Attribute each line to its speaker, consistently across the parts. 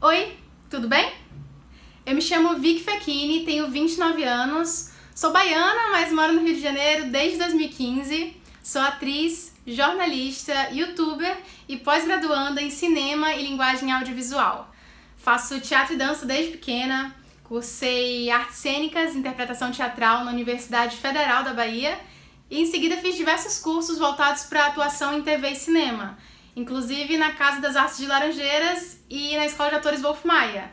Speaker 1: Oi, tudo bem? Eu me chamo Vicky Fechini, tenho 29 anos, sou baiana, mas moro no Rio de Janeiro desde 2015. Sou atriz, jornalista, youtuber e pós-graduanda em cinema e linguagem audiovisual. Faço teatro e dança desde pequena, cursei artes cênicas interpretação teatral na Universidade Federal da Bahia e em seguida fiz diversos cursos voltados para atuação em TV e cinema, inclusive na Casa das Artes de Laranjeiras e na Escola de Atores Wolf Maia,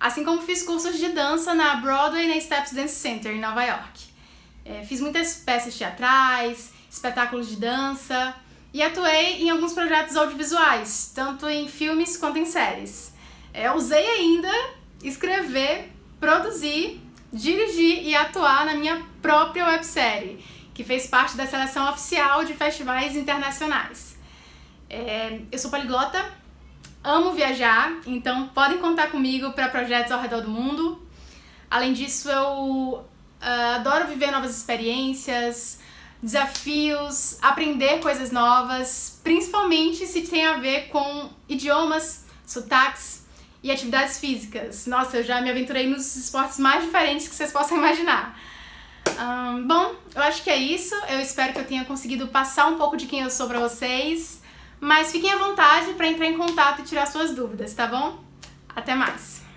Speaker 1: assim como fiz cursos de dança na Broadway e na Steps Dance Center em Nova York. É, fiz muitas peças teatrais, espetáculos de dança e atuei em alguns projetos audiovisuais, tanto em filmes quanto em séries. É, usei ainda escrever, produzir, dirigir e atuar na minha própria websérie que fez parte da seleção oficial de festivais internacionais. É, eu sou poliglota, amo viajar, então podem contar comigo para projetos ao redor do mundo. Além disso, eu uh, adoro viver novas experiências, desafios, aprender coisas novas, principalmente se tem a ver com idiomas, sotaques e atividades físicas. Nossa, eu já me aventurei nos esportes mais diferentes que vocês possam imaginar. Um, bom, eu acho que é isso. Eu espero que eu tenha conseguido passar um pouco de quem eu sou para vocês. Mas fiquem à vontade para entrar em contato e tirar suas dúvidas, tá bom? Até mais!